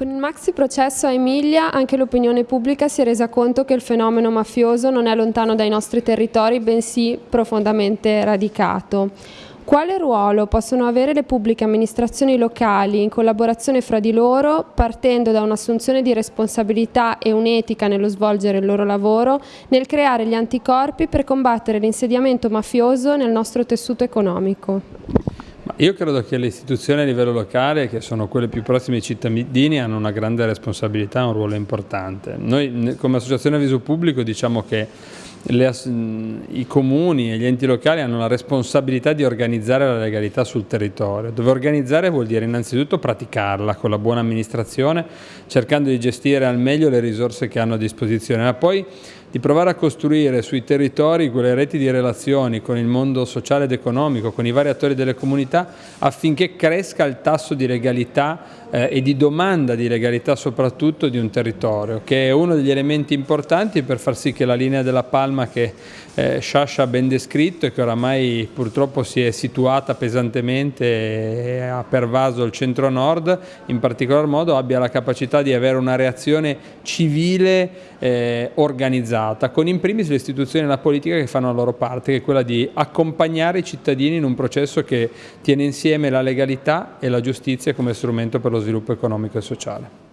Con il maxi processo a Emilia anche l'opinione pubblica si è resa conto che il fenomeno mafioso non è lontano dai nostri territori, bensì profondamente radicato. Quale ruolo possono avere le pubbliche amministrazioni locali in collaborazione fra di loro, partendo da un'assunzione di responsabilità e un'etica nello svolgere il loro lavoro, nel creare gli anticorpi per combattere l'insediamento mafioso nel nostro tessuto economico? Io credo che le istituzioni a livello locale, che sono quelle più prossime ai cittadini, hanno una grande responsabilità un ruolo importante. Noi come Associazione Avviso Pubblico diciamo che le, i comuni e gli enti locali hanno la responsabilità di organizzare la legalità sul territorio, dove organizzare vuol dire innanzitutto praticarla con la buona amministrazione, cercando di gestire al meglio le risorse che hanno a disposizione, ma poi di provare a costruire sui territori quelle reti di relazioni con il mondo sociale ed economico, con i vari attori delle comunità, affinché cresca il tasso di legalità eh, e di domanda di legalità soprattutto di un territorio, che è uno degli elementi importanti per far sì che la linea della Palma che eh, Sciascia ha ben descritto e che oramai purtroppo si è situata pesantemente e ha pervaso il centro-nord, in particolar modo abbia la capacità di avere una reazione civile eh, organizzata, con in primis le istituzioni e la politica che fanno la loro parte, che è quella di accompagnare i cittadini in un processo che tiene insieme la legalità e la giustizia come strumento per lo sviluppo economico e sociale.